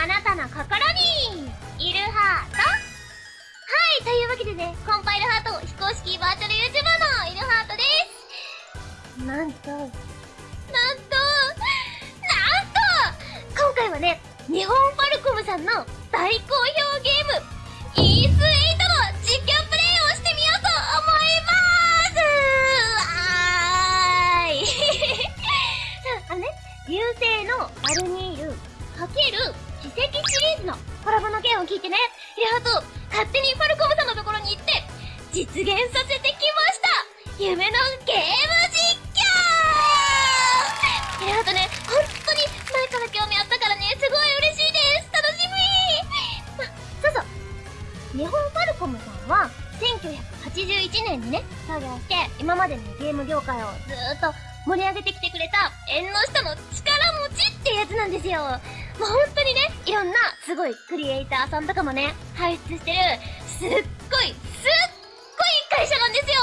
あなたの心にいるハートはいというわけでねコンパイルハート非公式バーチャル YouTuber のいるハートです。なんとなんとなんと今回はね日本ファルコムさんの大好評ゲームイース8の実況プレイをしてみようと思いますわーいあのね流星のバルニー奇跡シリーズのコラボの件を聞いてね、イラハと勝手にファルコムさんのところに行って実現させてきました。夢のゲーム実況。イラハとね、本当に前から興味あったからね、すごい嬉しいです。楽しみ。ま、そうそう。日本ファルコムさんは1981年にね、作業して今までのゲーム業界をずーっと盛り上げてきてくれた縁の下の力持ちってやつなんですよ。もう本当にね、いろんなすごいクリエイターさんとかもね、輩出してる、すっごい、すっごい会社なんですよ。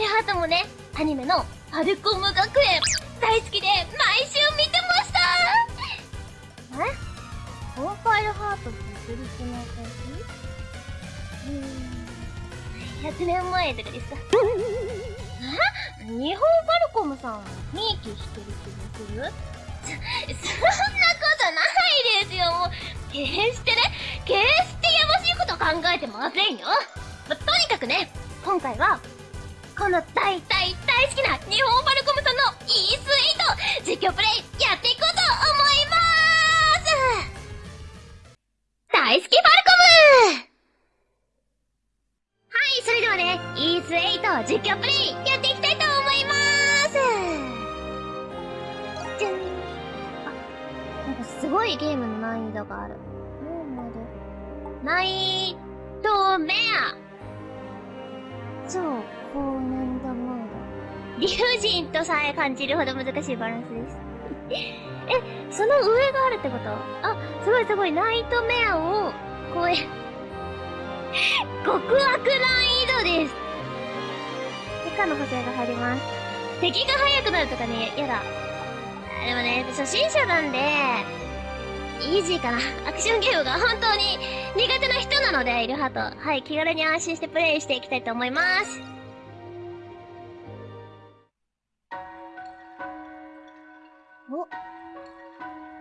イラハートもね、アニメのファルコム学園、大好きで毎週見てました。え？コンファイルハートって言ってる人の私うーん、100年前とかですか。え？日本ファルコムさん、ひいきしてる気がする？そんなことないですよ、もう。決してね、決してやましいこと考えてませんよ。ま、とにかくね、今回は、この大大大好きな日本バルコムさんの E スイート実況プレイえ感じるほど難しいバランスです。え、その上があるってこと？あ、すごいすごい。ナイトメアを超え、極悪難易度です。以下の補正が入ります。敵が速くなるとかね、やだ。でもね、初心者なんで、イージーかな。アクションゲームが本当に苦手な人なので、イルハと。はい、気軽に安心してプレイしていきたいと思います。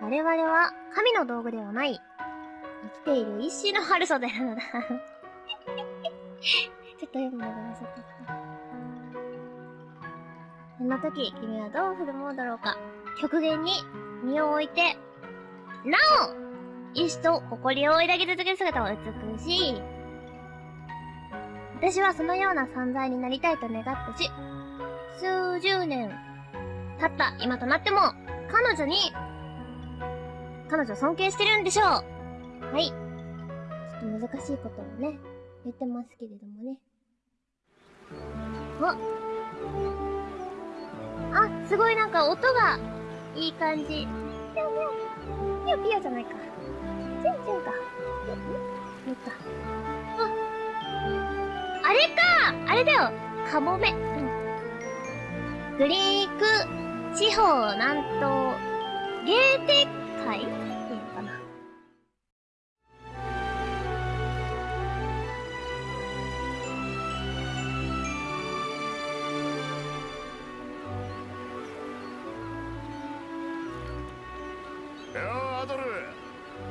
我々は神の道具ではない。生きている一種の春袖 なのだ。ちょっと読むのが遅かった。そんな時、君はどう振る舞うだろうか。極限に身を置いて、なお意志と誇りを抱き続ける姿は美しい。私はそのような存在になりたいと願ったし、数十年経った今となっても、彼女に、彼女尊敬してるんでしょう。はい。ちょっと難しいことをね、言ってますけれどもね。ああ、すごいなんか音がいい感じ。ぴょんぴょん。ぴよぴよじゃないか。チュンチュンか。よっか。あ、あれかあれだよカモメ。うん。グリーク地方南東ゲーテック海っていかな？よアドル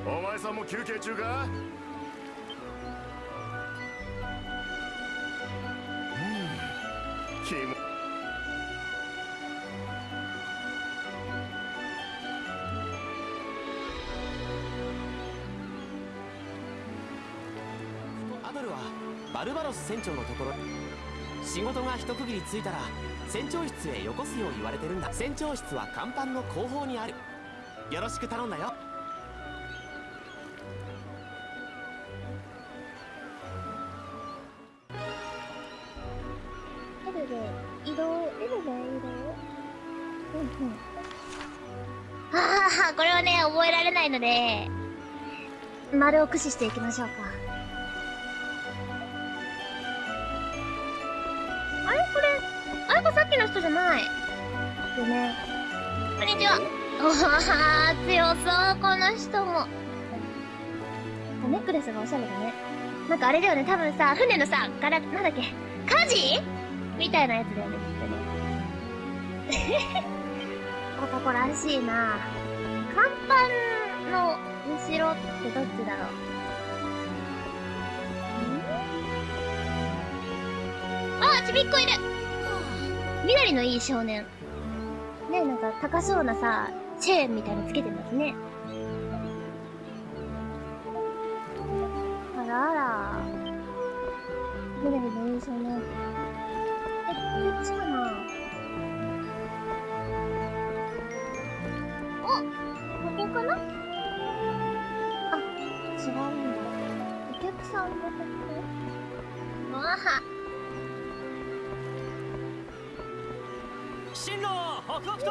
お前さんも休憩中か？ス船長のところ。仕事が一区切りついたら船長室へよこすよう言われてるんだ。船長室は甲板の後方にある。よろしく頼んだよ。エルで移動、エルで移動？うんうん。ああ、これはね、覚えられないので、丸を駆使していきましょうか。人じゃない。でね。こんにちは。おはは強そう、この人も。かネックレスがおしゃれだね。なんかあれだよね、多分さ、船のさ、柄、なんだっけ、火事みたいなやつだよね、きっとね。男らしいな甲板の後ろってどっちだろうんあ、ちびっこいる緑のいい少年。ねなんか高そうなさ、チェーンみたいにつけてますね。あらあら。緑のいい少年。進路北北東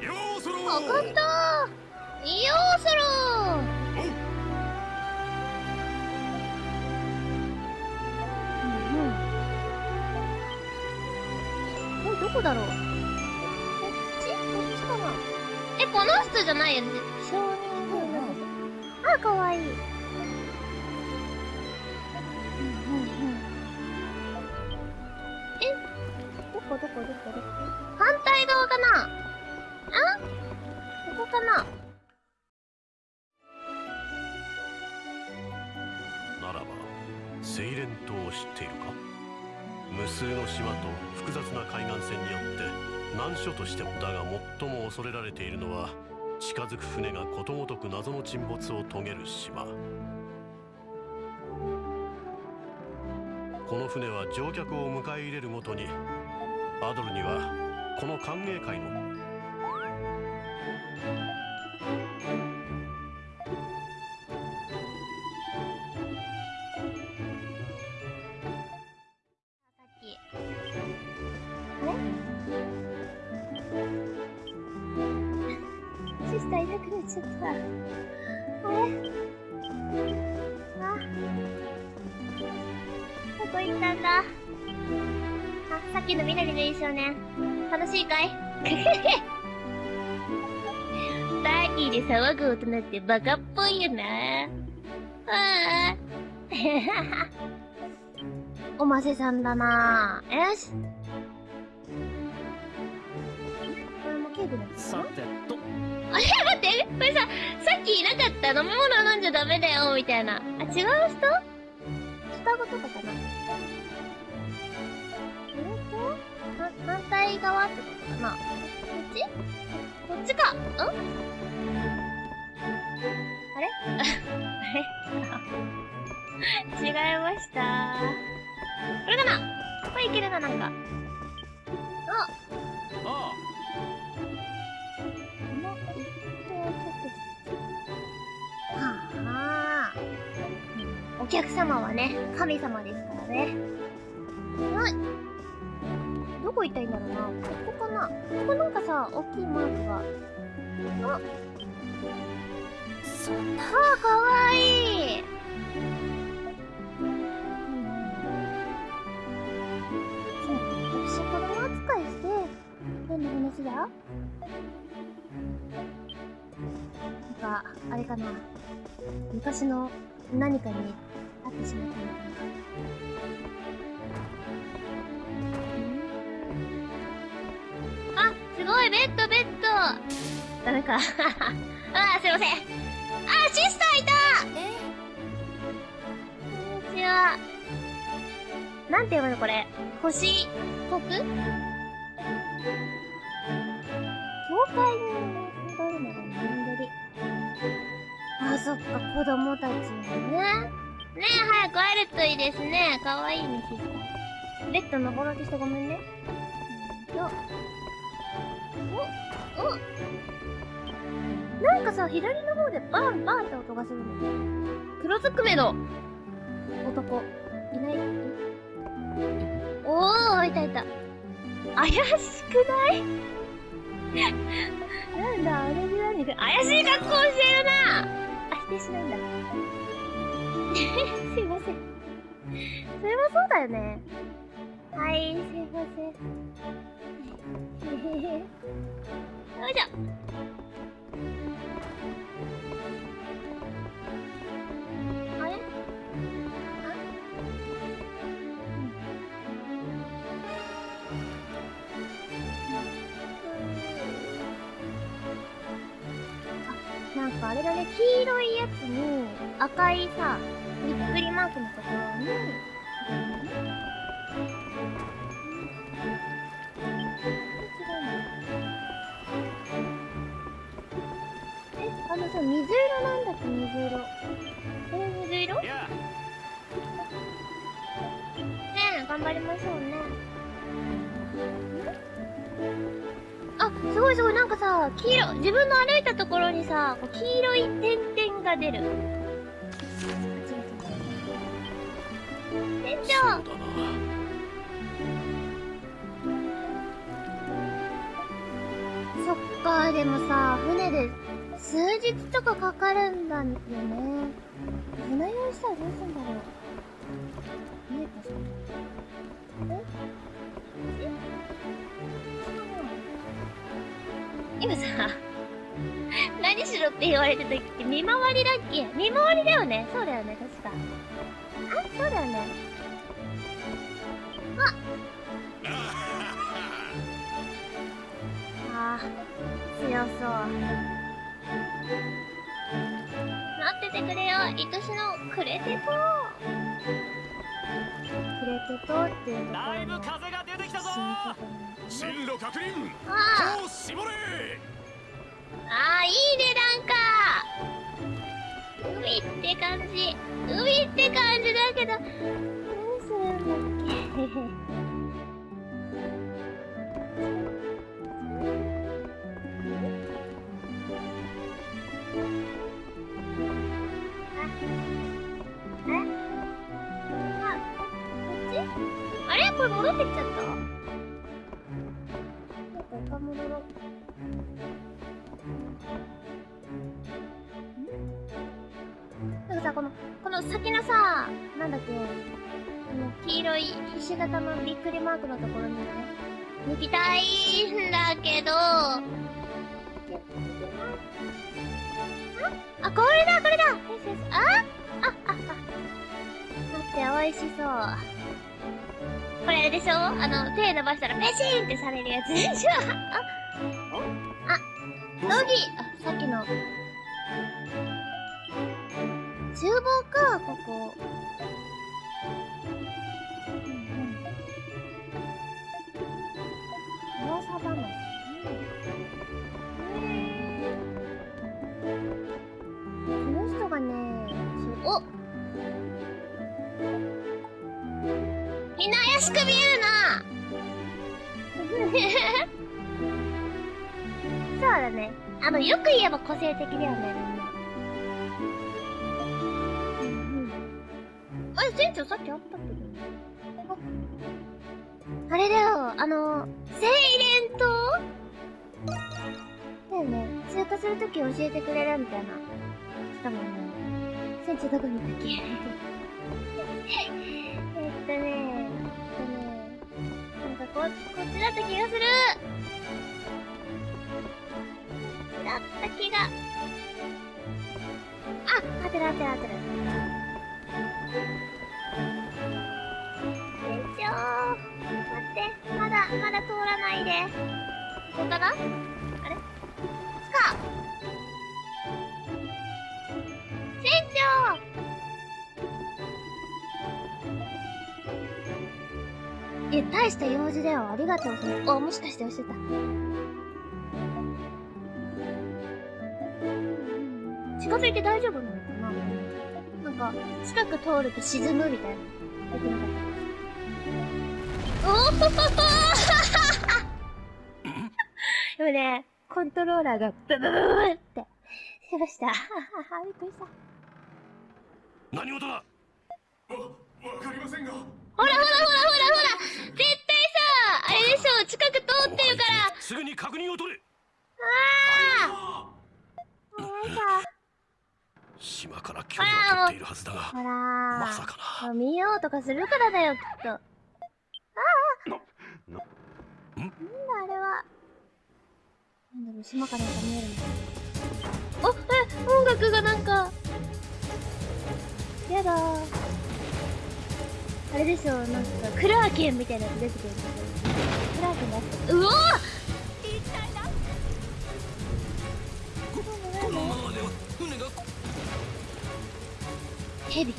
ようそろ！わかったよーそろ！うんうん。え、どこだろう？こっち？こっちかな？え、この人じゃないよね？少年あ、かわいい。こどこどこどこ反対側かな？あ？ここかな？ならばセイレン島を知っているか？無数の島と複雑な海岸線によって難所としてもだが最も恐れられているのは近づく船がことごとく謎の沈没を遂げる島。この船は乗客を迎え入れるごとにバドルにはこの歓迎会のってバカっぽいよな。ああ。おませさんだな。よし。これもさてと。あれ待って。これさ、さっきいなかった飲み物飲んじゃダメだよ、みたいな。あ、違う人？双子とかかな？えっとは反対側ってことかな？こっち？こっちか。ん？あれ？あれ？違いました。これかなこれいけるな、なんか。あああ。お客様はね、神様ですからね。はい。どこ行ったらいいんだろうな。ここかなここなんかさ、大きいマークが。あ。そんなああ、かわいい。そう、私子供扱いして、何の話だなんか、あれかな。昔の何かに会ってしまったのかな。あ、すごい、ベッド、ベッド。ダメか。あー、すいません。あ、シスターいたえこんにちは。なんて読むのこれ？星、国教会に戻るのが人り。あ、そっか、子供たちにね。ねえ、早く会えるといいですね。かわいいね、シスター。ベッド登ろうとしてごめんね。うんなんかさ、左の方でバンバンって音がするんだよ。黒ずくめの男。いないおー、いたいた。怪しくない？なんだ、あれで何か、怪しい格好してるなあ、否定しないんだ。すいません。それはそうだよね。はい、すいません。よいしょ。なんかあれだね、黄色いやつに赤いさ、びっくりマークのところに、え、あのさ、水色なんだっけ、水色。これ水色？ねえ、頑張りましょうね。あ、すごいすごい、なんかさ、黄色、自分の歩いたところにさ、こう黄色い点々が出る。店長そっか、でもさ、船で数日とかかかるんだよね。船用意したらどうすんだろう。見えたえ？え今さ、何しろって言われてた時って見回りだっけ見回りだよね。そうだよね、確か。あ、そうだよね。ああ、強そう。待っててくれよ、愛しのクレテトクレテトっていうとこだいぶ風が出てきたぞ進路確認あを絞れああ、いいね、なんか。海って感じ。海って感じだけど、何するんだっけ。りマークのところにね、抜きたいんだけど、あ、あ、これだ、これだ。よしよし、あ？あ、あ、あ、待って、美味しそう。これあれでしょ？あの、手伸ばしたらペシーンってされるやつでしょ？あ、あ、ドギあれ、船長さっきあったけど。あれだよ、あの、セイレン島？だよね。通過するとき教えてくれるみたいな。したもんね。船長どこにいたっけ？えっとね、えっとね、なんかこ、こっちだった気がするだった気が。あ、合ってる合ってる合ってる。まだ、通らないで。ここかなあれ？こっちか船長え、大した用事だよ。ありがとう。それあ、もしかして押してた。近づいて大丈夫なのかな？なんか、近く通ると沈むみたいな。よくなかった。お おでもね、コントローラーがブブブブブってしました。びっくりした。何事だわかりませんがほらほらほらほらほら絶対さ、あれでしょ、近く通ってるから。すぐに確認を取れああもうさ、島から距離を取っているはずだがまさかなあ見ようとかするからだよ、きっと。ななん？だあれは。なんだろう、島からなんか見えるのあ、え、音楽がなんか。やだー。あれでしょ、なんか、クラーケンみたいなやつ出てくる。クラーケンだって。うおーこのままではヘビ。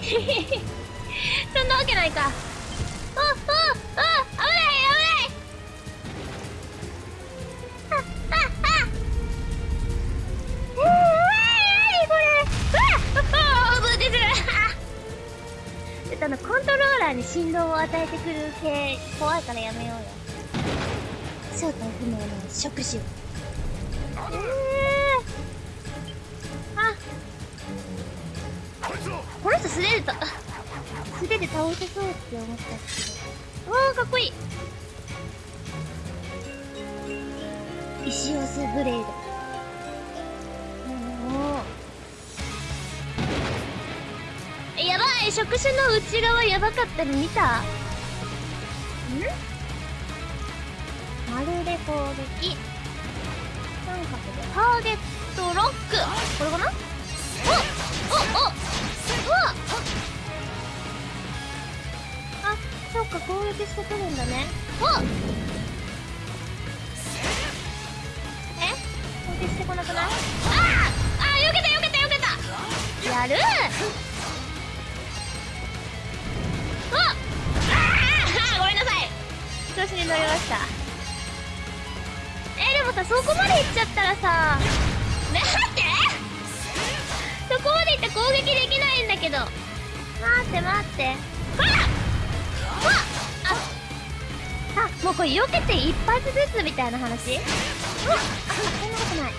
ヘビ？そんなわけないか。ちょっとあの、コントローラーに振動を与えてくる系、怖いからやめようよ。正体不明の触手。えー、あ、この人素手でた、素手で倒せそうって思ったんですけど。わー、かっこいい。石オスブレード。い触手の内側やばかったの見た？ん？まるで攻撃。三角でターゲットロック。これかな？おおおおあ、そっか、攻撃してくるんだね。おえ？攻撃してこなくない？ああー、よけたよけたよけた。やる子に乗りました。え、でもさ、そこまで行っちゃったらさ、待ってそこまで行って攻撃できないんだけど。待って待って。ほらあ、あ、もうこれ避けて一発ずつみたいな話？うわあ、そんなことない。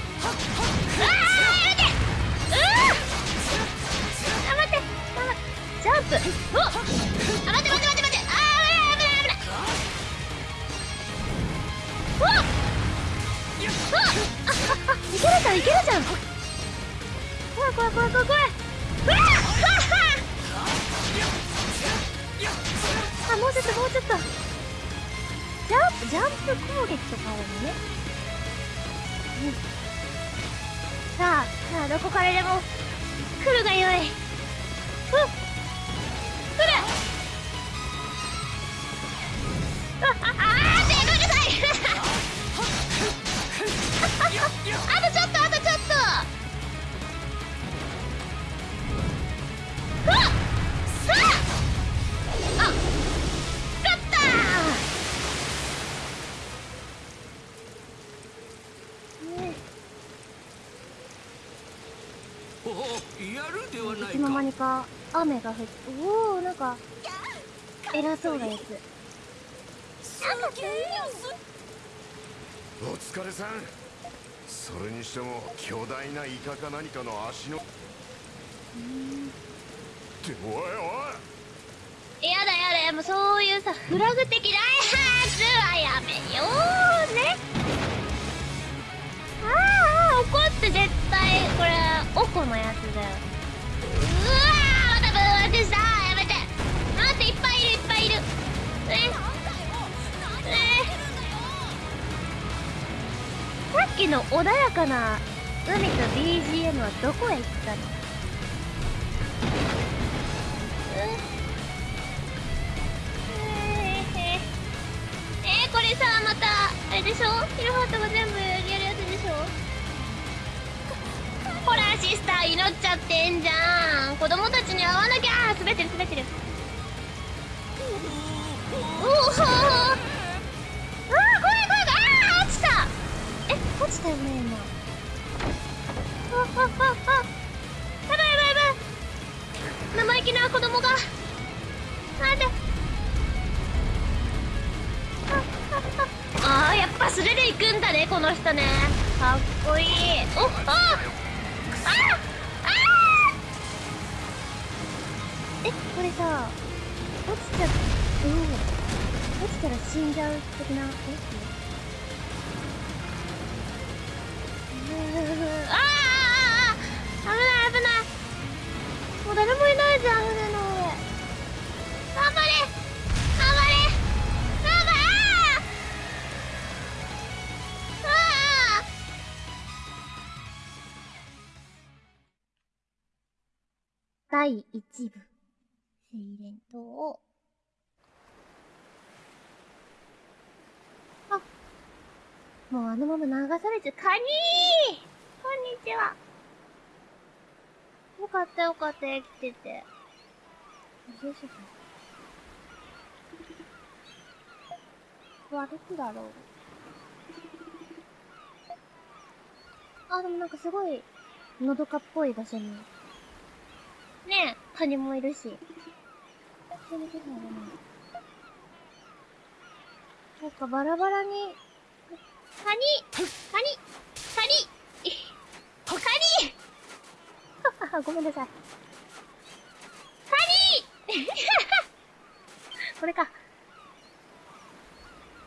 雨が降っておおなんか偉そうなやつ。お疲れさん。それにしても巨大なイカか何かの足の。っておいおい。やだやだもうそういうさフラグ的っきの穏やかな海と BGM はどこへ行ったの？えー、これさまたあれでしょ？ヒルハートが全部やるやつでしょ？ほらシスター祈っちゃってんじゃん。子供たちに会わなきゃ。滑ってる滑ってる。おおえ落ちたよね今。ああああ。やばいやばいやばい。生意気な子供が。なんで？ああやっぱ素手で行くんだねこの人ね。かっこいい。おああえこれさ落ちちゃう。ん落ちたら死んじゃう的なえああああ危ない危ない。もう誰もいないじゃん船の上。頑張れ。頑張れ。頑張れ。ああ第一部。セイレン島。もうあのまま流されちゃうカニーこんにちはよかったよかった、生きてて。どうしよう。わ、どこだろう。あ、でもなんかすごい、のどかっぽい場所に。ねえ、カニもいるし。なんかバラバラに、カニカニカニカニごめんなさい。カニ これか。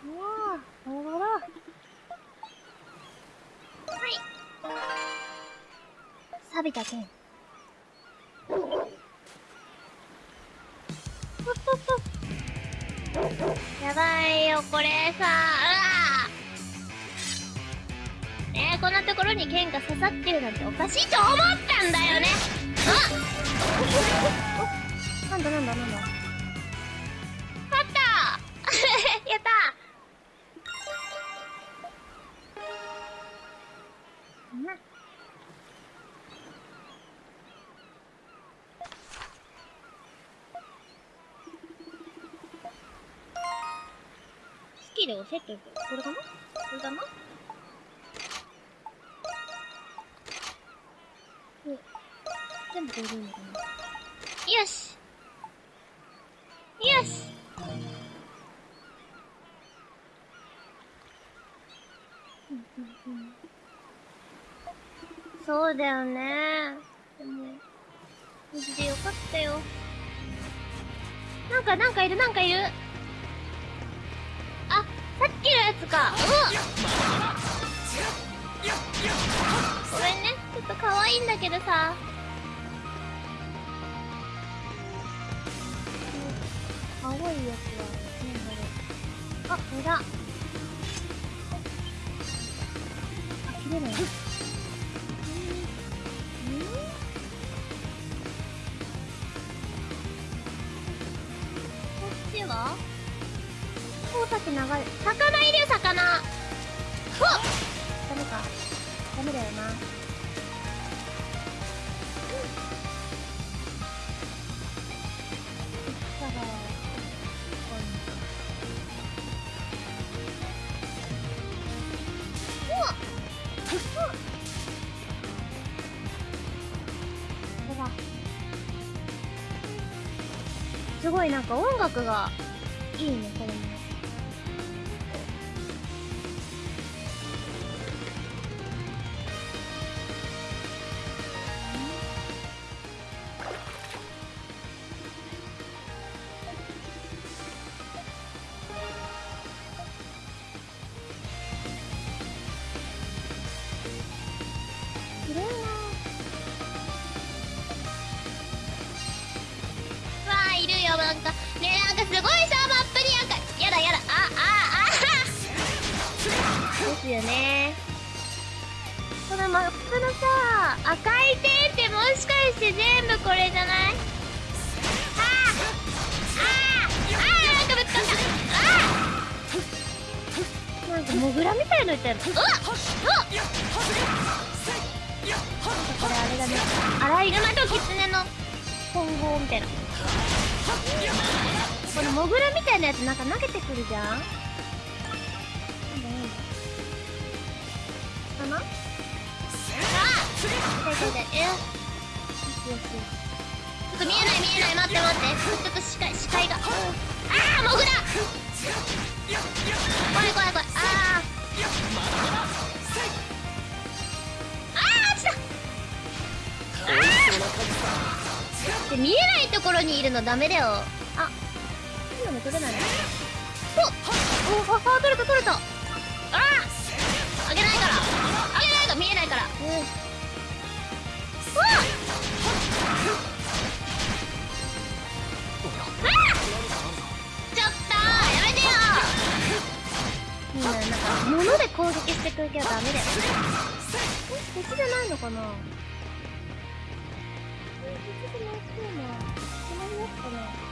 うわぁ、バラバラ。はい。錆びた剣。やばいよ、これさ、うわえー、こんなところに剣が刺さってるなんておかしいと思ったんだよね。あ なんだなんだなんだ。勝った。やった。うん。スキルをセットする。これかな？これだな？よしよしそうだよねでも、無事でよかったよ。なんか、なんかいる、なんかいる。あ、さっきのやつか。うごめんね。ちょっと可愛いんだけどさ。青いやつは、ねこれ。あ、これだ。あ、切れない。こっちは？光沢流れ、んか音楽がいいね、これじゃない？ああああなんかぶつかったあなんかモグラみたいのいたようわっこれあれだねアライグマとキツネの混合みたいなこのモグラみたいなやつなんか投げてくるじゃんかなあ痛ちょっと見えない見えない待って待って。ちょっと視界視界がああモグラ怖い怖い怖いあーあー落ちたで見えないところにいるのダメだよあ今の取れないのおおああ取れた取れたあああげないから。あげないから。見えないから。うんうわっ物で攻撃してくるけどダメだよえこっちじゃないのかなこっちじゃなくてな隣やつかな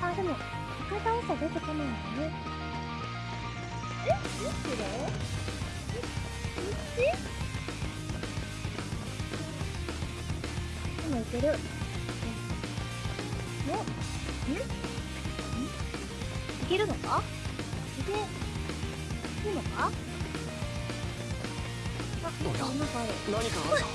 あ、でも、一回倒したら出てこないん。だね。えどっちだえっける。おんん？いけるのか？いけ、いけるのか？あ、おやなんかある。何かあるぞ。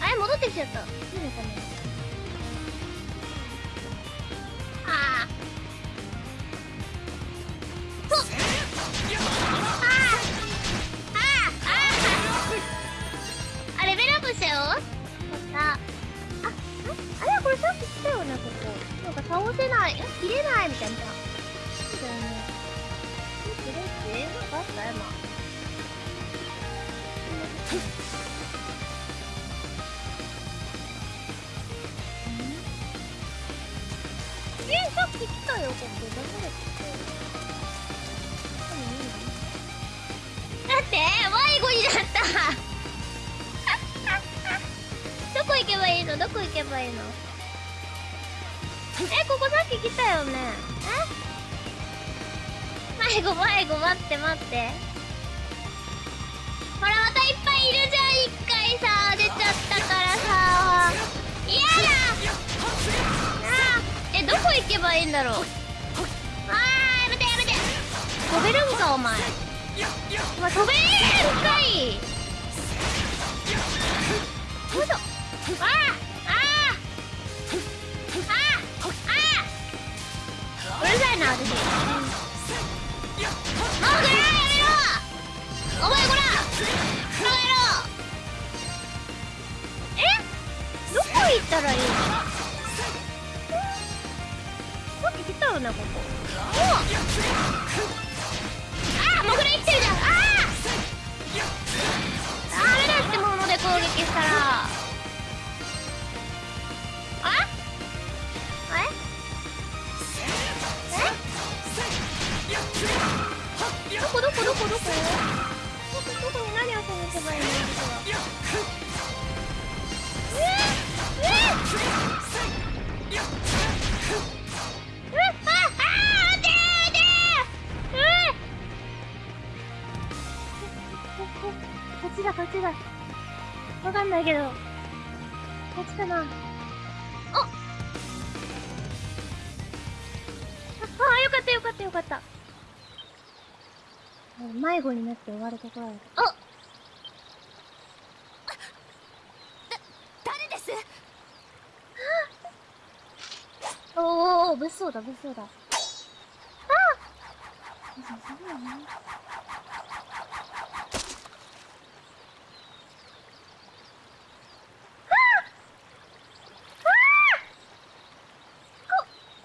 あれ、戻ってきちゃった。いいのかな？て。行ったらいいのさっき来たよねここ。おあーモグラ生きてるじゃん。あー。ダメだってもので攻撃したら。あ？あれ？え？どこ？どこ？どこ？どこ？どこ？どこ？に何を探せばいいの？こここっちだこっちだわかんないけどこっちかなあああよかったよかったよかった迷子になって終わるところだあ誰ですおーおー物騒だ物騒だ。あこ、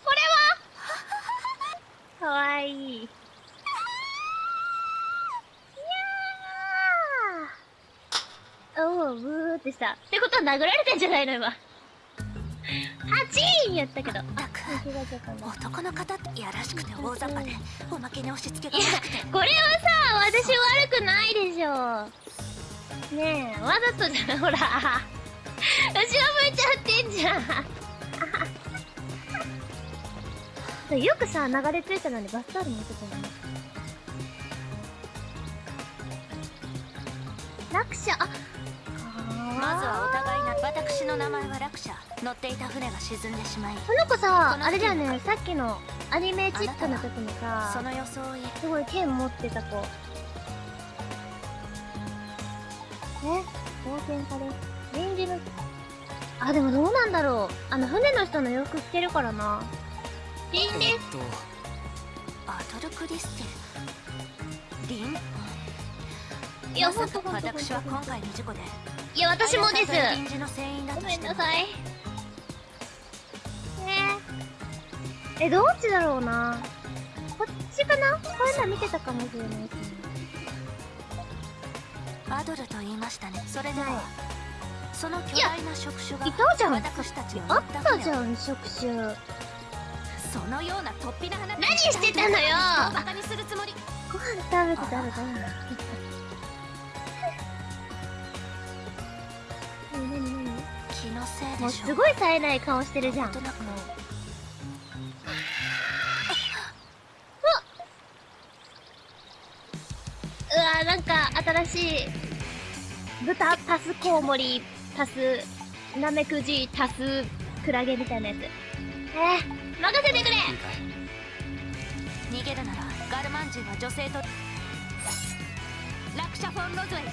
これはかわいい。いやーおー、ブーっ。てした。っ。てことは殴られてんじゃないの今。ハチーンやっ。たけど。っ。男の方ってやらしくて大雑把でおまけに押し付けがましくて、これはさ、私悪くないでしょ。ねえ、わざとじゃん、ほら。後ろ向いちゃってんじゃん。よくさ、流れ着いたのにバスタオル持ってたよね。落車、あ、まずはお互いな私の名前は落車乗っていた船が沈んでしまいこの子さあれだよね、さっきのアニメチックの時にそさ、の装いすごい剣持ってた子。え冒険家です。臨時の、あ、でもどうなんだろう。あの、船の人の洋服着てるからな。臨時えっとアドルクリステル？リン？いや、ほんと私は今回の事故でいや、私もです。ごめんなさい。ねえ。え、どっちだろうな。こっちかな？こういうの見てたかもしれない。アドルと言いましたねそれでは、はいその巨大な触手がいたじゃん私たちのあったじゃん、触手。そのような突飛な話何してたのよバカにするつもりご飯食べてたらダメだ。なもうすごい冴えない顔してるじゃん。うわなんか新しい豚足すコウモリ足すナメクジ足すクラゲみたいなやつ。えー、任せてくれ。逃げるならガルマン人は女性とラクシャ・フォン・ロズウェイ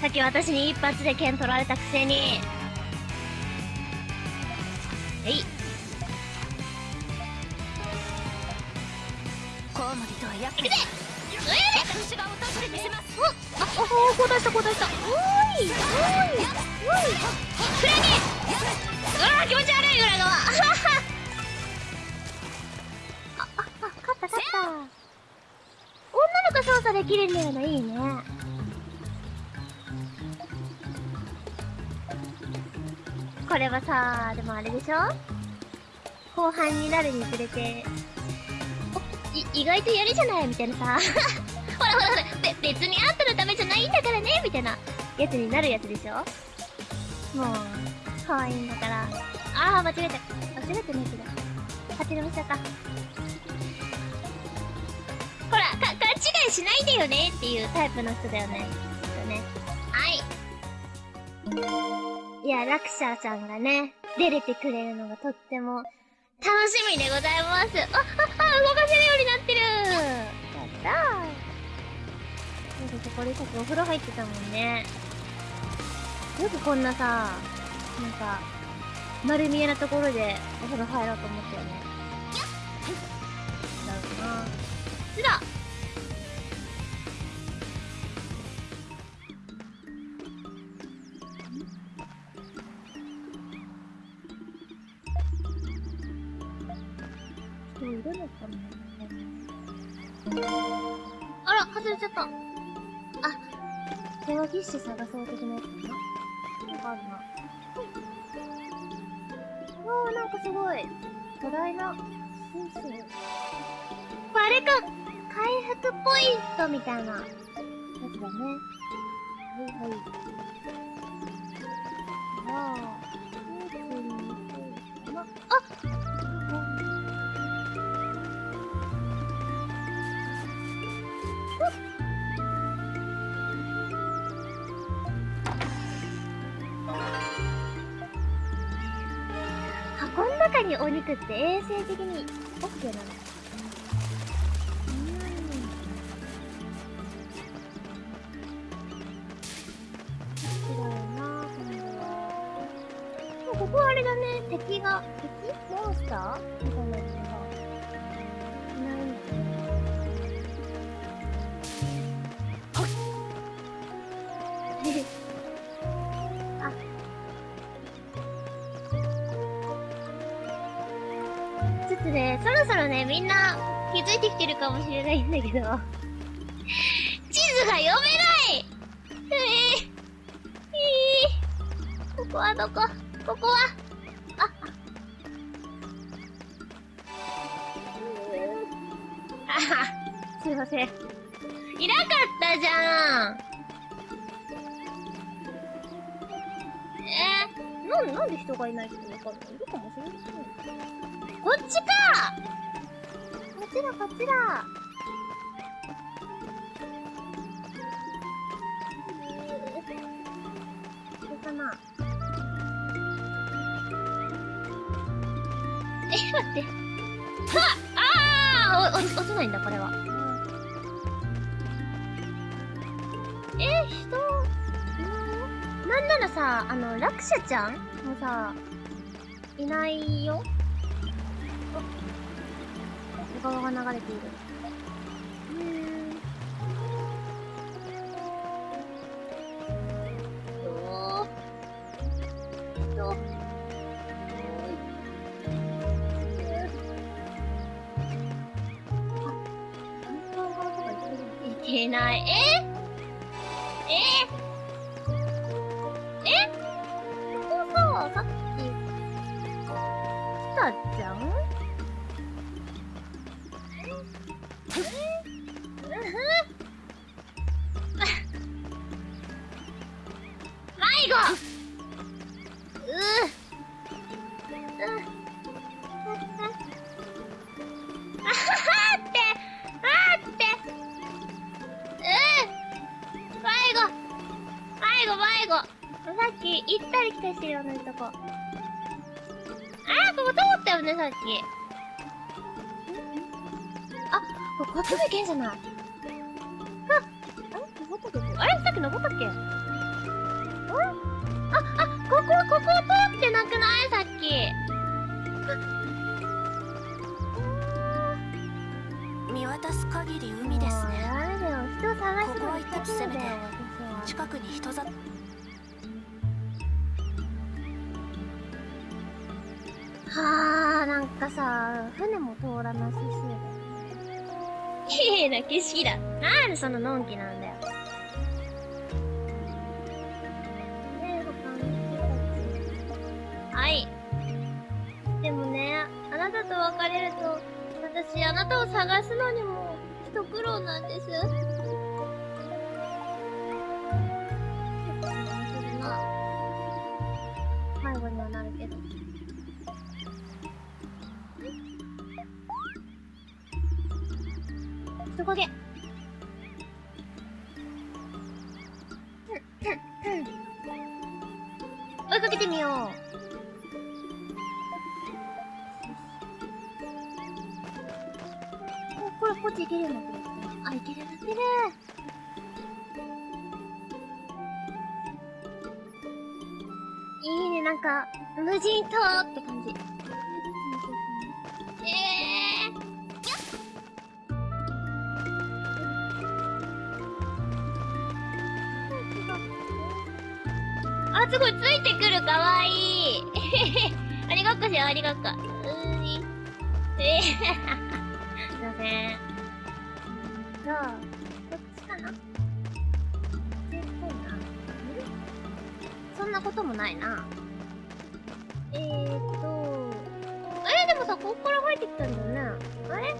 さっき私に一発で剣取られたくせにコウモリとはやっぱり私が落として。みせますおあおお交代した交代した。おーい。おーい。おーいクラゲうわー気持ち悪いあああ勝った勝った。女の子操作できるんだよねいいねこれはさでもあれでしょ？後半になるにつれて。意外とやるじゃないみたいなさ。ほらほらほらべ別にあんたのためじゃないんだからねみたいな。やつになるやつでしょ？もう可愛いんだから。ああ間違えた。間違えてないけど。勝手に見せちゃった。ほらか勘違いしないでよねっていうタイプの人だよね。きっとね。はい。いやラクシャーちゃんがね出れてくれるのがとっても楽しみでございます。あああ動かせるようになってる。やった。ーなんかこれさっきお風呂入ってたもんね。よくこんなさなんか丸見えなところでお風呂入ろうと思ったよね。だろうな。つだ人いるのかなあら、外れちゃった。あ、手話ギッシュ探そう的なやつかなわかるな。おー、なんかすごい。巨大な、スイスイ。あれか回復ポイントみたいなやつだね。はいはい。お肉って衛生的に OK なの？うんみんな気づいてきてるかもしれないんだけど、地図が読めない。え。ー、え。ー、ここはどこ？ここは。あ、あ。うーあは、すいません。いなかったじゃん。えー、なん、なんで人がいないってわかんない？いるかもしれない。こっちか。こっちだ、こっちだ。これかなえ、待って。はっあお、お、落ちないんだ、これは。え、人、なんならさ、あの、ラクシャちゃんもさ、いないよ川が流れている。きあこここっちも行けんじゃない。あったっけあれ？さっき登ったっけ？あれああここここ通ってなくない？さっき。見渡す限り海ですね。あれだよ人を探ここは一がつ攻めて近くに人里はあなんかさ船も通らなさそうだよ綺麗な景色だなんでその。のんきなんだよねえ他の。人たちはい。でもねあなたと別れると私あなたを探すのにも一苦労なんです。結構するな。迷子にはなるけど。人影追いかけてみよう。こっち行けるようになってるあ行ける。ようになってるいいねなんか無人島って感じ。えすごい、ついてくる、かわいい。ありがっこしよう、ありがっこ。うーい。えー、すいません。じゃあ、こっちかな？こっちっぽいな。んそんなこともないな。えーっと、あれ？でもさ、ここから入ってきたんだよね。あれ？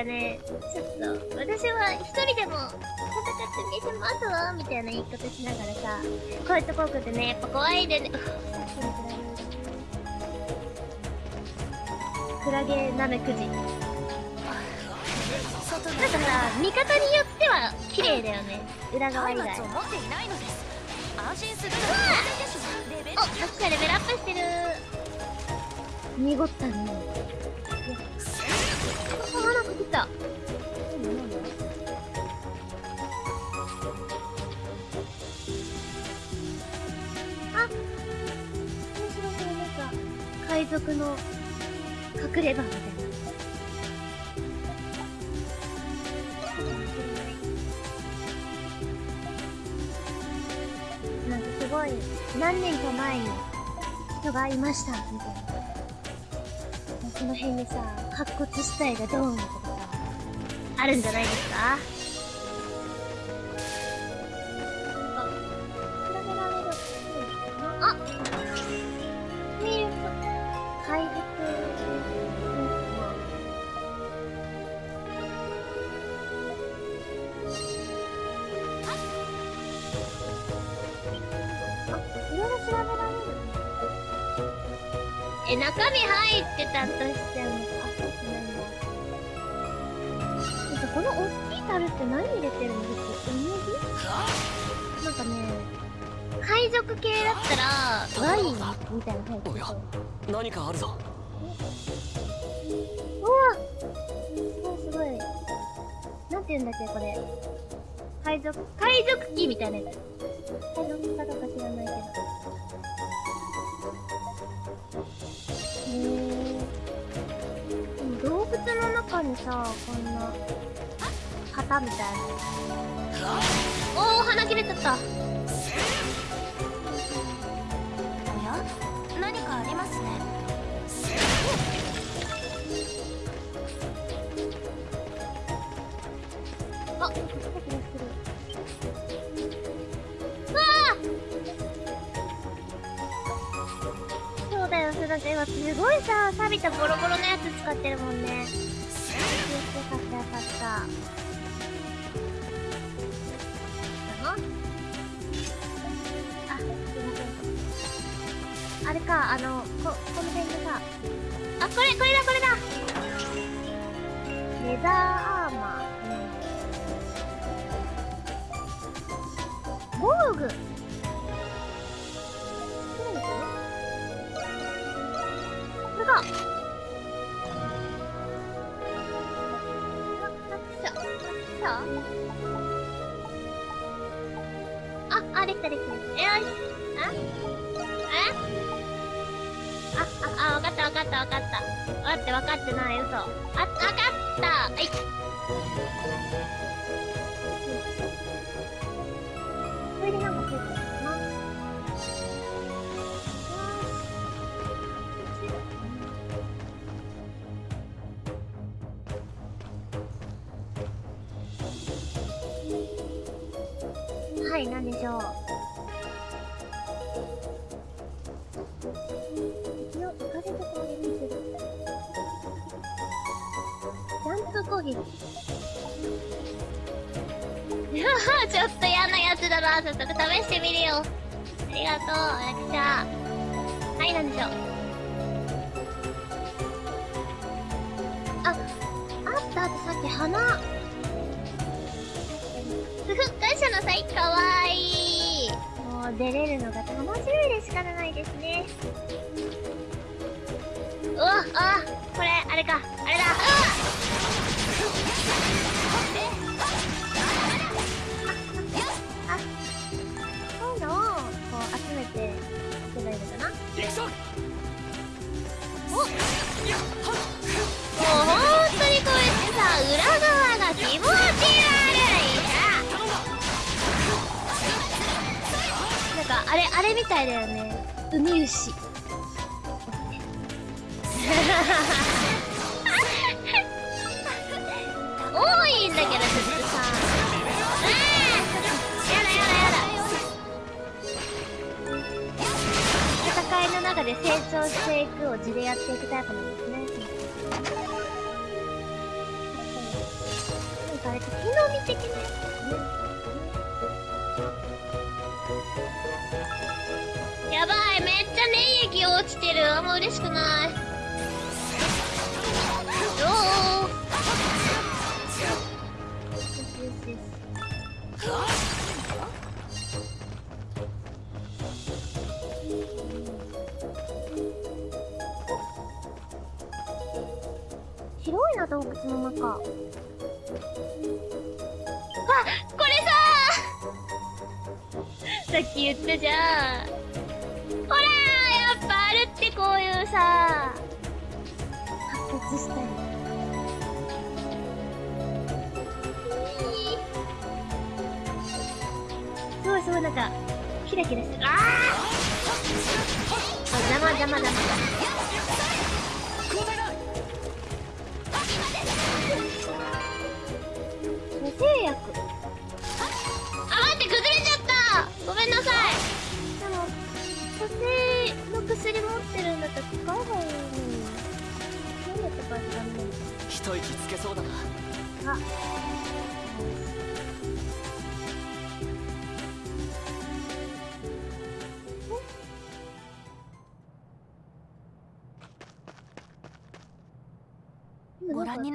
かね、ちょっと、私は一人でも戦ってみせますわ、みたいな言い方しながらさ、こういうとこ来てね、やっぱ怖いでね、クラゲナメクジ。なんかさ、見方によっては綺麗だよね。裏側以外。松明を持っていないのです安心するのは当然ですレベルお、さっきかレベルアップしてる。濁ったね。海賊の隠れ場みたいな。なんかすごい何年か前に人がいましたみたいな。その辺にさ、白骨死体がドーンとかさ、あるんじゃないですか？賊、海賊機みたいなやつ。海賊かどうか知らないけど。へー。でも動物の中にさ、こんな、旗みたいな。おお、鼻切れちゃった。あれか、あの、こ、この辺でさ、あ、これ、これだ、これだレザーアーマー。防具これだあ、あ、できたできた。よし。ったわかったわかった。待って、分かってない、嘘。あ、分かったはい。これでなんかついてるいだよね。ウミウシ。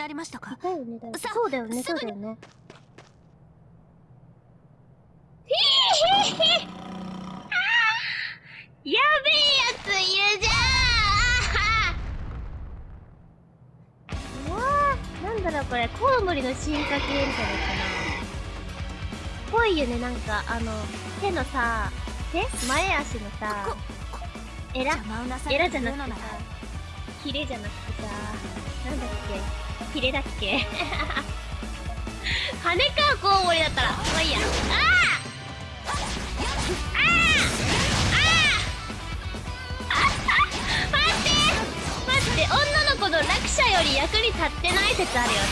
なりましたかだよね、だよね。さそうだよね、そうだよね。やべえやついるじゃんうわーなんだろうこれ、コウモリの進化系みたいなやつかな。ぽいよね、なんか、あの、手のさ、手前足のさ、エラエラじゃなくてさヒレじゃなくてさ、なんだっけ？ヒレだっけ？羽かコウモリだったら、まあいいや。あーあーあーあ待って待って、女の子の落車より役に立ってない説あるよ。う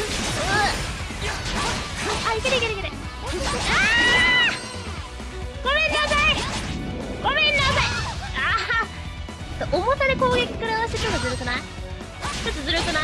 あいけるいけるいけるあーごめんなさいごめんなさいあー重さで攻撃食らわせてのずるくないちょっとずるくない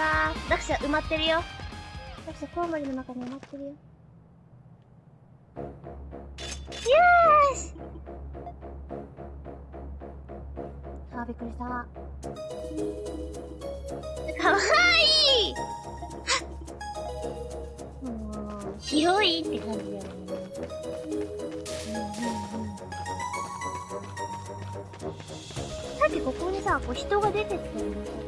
はよかった読者埋まってるよ。読者コウモリの中に埋まってるよ。よーし！あーびっくりした。かわい！いもう広いって感じだよね。さっきここにさ、こう人が出てったよね、確かに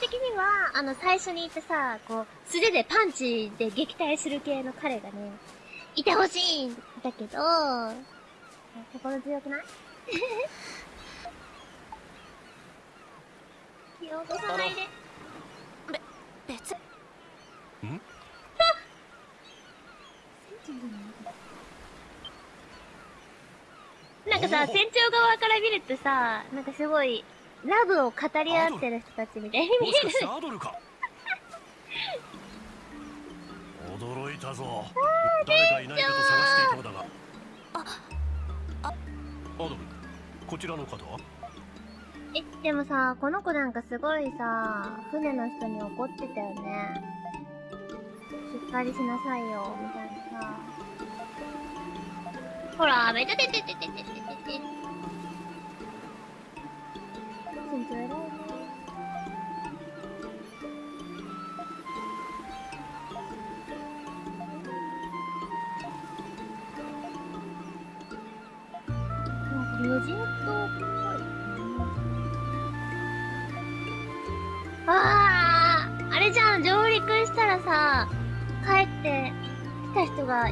的には、あの、最初に言ってさ、こう、素手でパンチで撃退する系の彼がね、いてほしいんだけど、心強くない？気を落とさないで。別？ん？なんかさ、船長側から見るとさ、なんかすごい、ラブを語り合ってる人たちみたい。に見えるアドルか？驚いたぞ。誰かいないかと探していたのだが。アドルこちらの方は？え、でもさ、この子なんかすごいさ、船の人に怒ってたよね。しっかりしなさいよ、みたいなさ。ほら、めちゃてててててててて。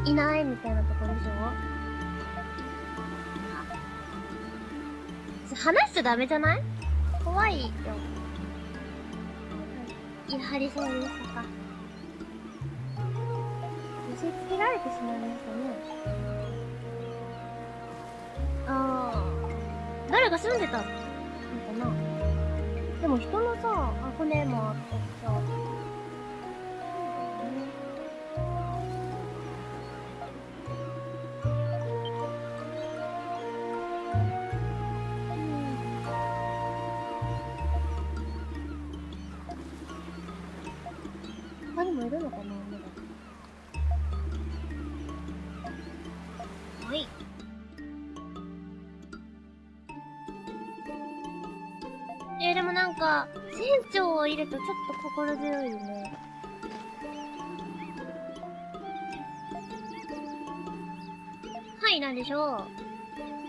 いないみたいなところでしょ？話しちゃダメじゃない？怖いよ。いやはりそうですとか。寄せ付けられてしまいましたね。ああ、誰が住んでたのかな？でも人のさ、あ、骨もあったしさ。るとちょっと心強いよね。はい、なんでしょ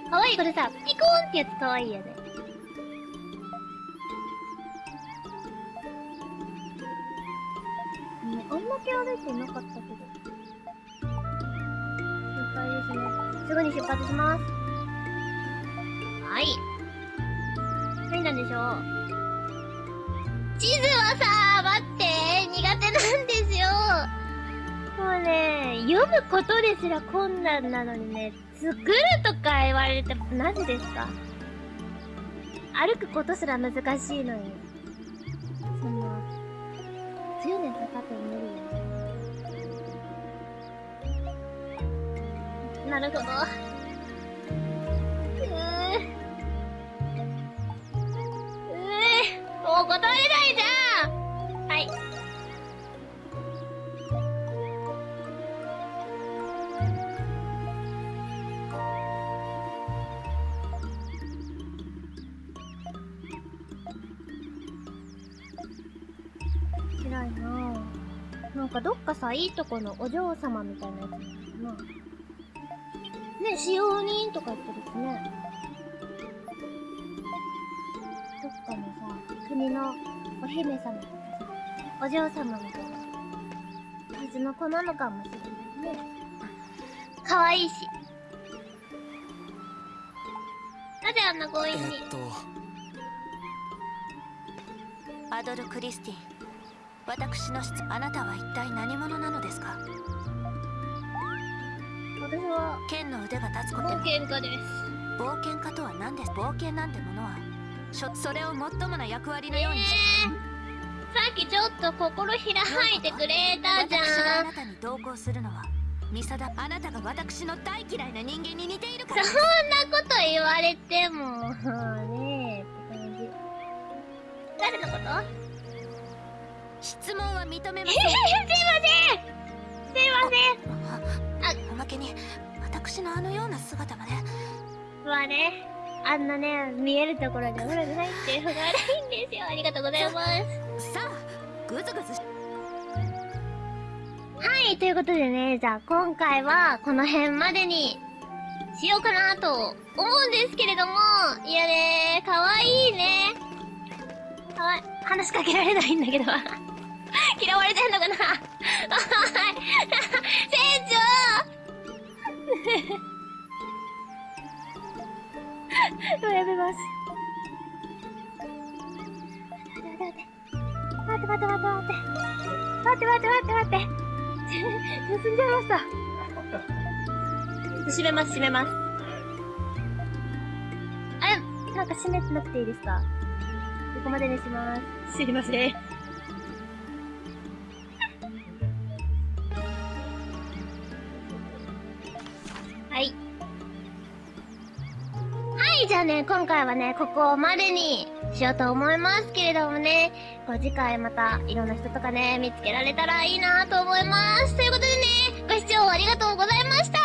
う。かわいい、これさ、ピコーンってやつかわいいよね。ね、あんだけ歩いてなかったけど。心配ですね。すぐに出発します。はい。何なんでしょう。地図はさ、待って、苦手なんですよ。もうね、読むことですら困難なのにね、作るとか言われてもなぜですか？歩くことすら難しいのに。そんな、10年かかっても無理。なるほど。もう断れないじゃんはい。辛いなぁ。なんかどっかさ、いいとこのお嬢様みたいなやつなのかな。ね、使用人とか言ってるお姫様、お嬢様みたいな感じの子なのかもしれないね。可愛いし。なぜあんな強引に。えっとアドル・クリスティン私の質あなたは一体何者なのですか私は剣の腕が立つこと冒険家です。冒険家とは何です冒険なんてものはそれを最もな役割のようにしえ。ー、さっきちょっと心開いてくれたじ私がゃん。あなたに同行するのはミサダあなたが私の大嫌いな人間に似ているから。そんなこと言われても、ねえ、って感じ。誰のこと？質問は認めまえせん。すいません。すいません。おまけに私のあのような姿までまあ、んなね、見えるところでお風呂に入ってるのが悪いんですよ。ありがとうございます。さあグズグズはい、ということでね、じゃあ今回はこの辺までにしようかなと思うんですけれども、いやねかわいい。ね。かわい。話しかけられない。んだけど。嫌われてんのかなはい。船長 もうやめます。待って待って待って待って待って待って待って待って待って進んじゃいました。閉めます、閉めます。あ、なんか閉めてなくていいですか？ここまでにします。すいません。はい。はい、じゃあね、今回はね、ここまでにしようと思いますけれどもね、こう次回またいろんな人とかね、見つけられたらいいなと思います。ということでね、ご視聴ありがとうございました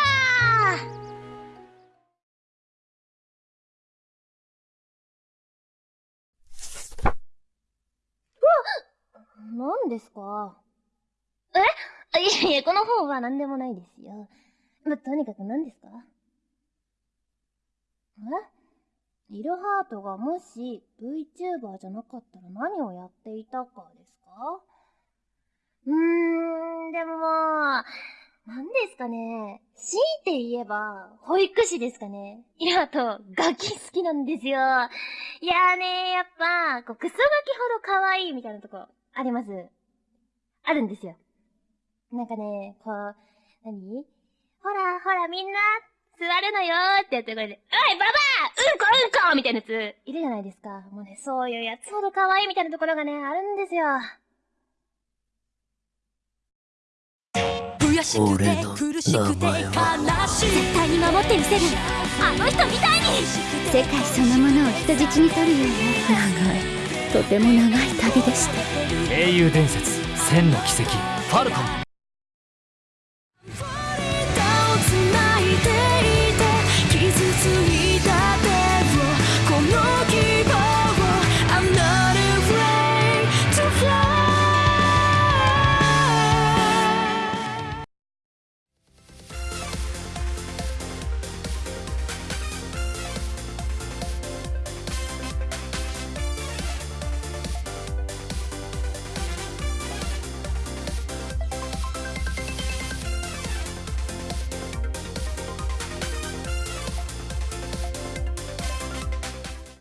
何ですか？え？あいやいや、この方は何でもないですよ。ま、とにかく何ですか？え？リルハートがもし VTuber じゃなかったら何をやっていたかですか？うーん、でもまあ、何ですかね？強いて言えば、保育士ですかね？いや、あと、ガキ好きなんですよ。いやーねやっぱ、こう、クソガキほど可愛いみたいなとこ、あります。あるんですよ。なんかね、こう、何？ほら、ほら、みんな、座るのよーってやってこれで、おい、ババアうんこうんこみたいなやつ、いるじゃないですか。もうね、そういうやつほど可愛いみたいなところがね、あるんですよ。悔しくて苦しくて悲しい。絶対に守ってみせる。あの人みたいに。世界そのものを人質に取るような長い。とても長い旅でした。英雄伝説千の奇跡ファルコン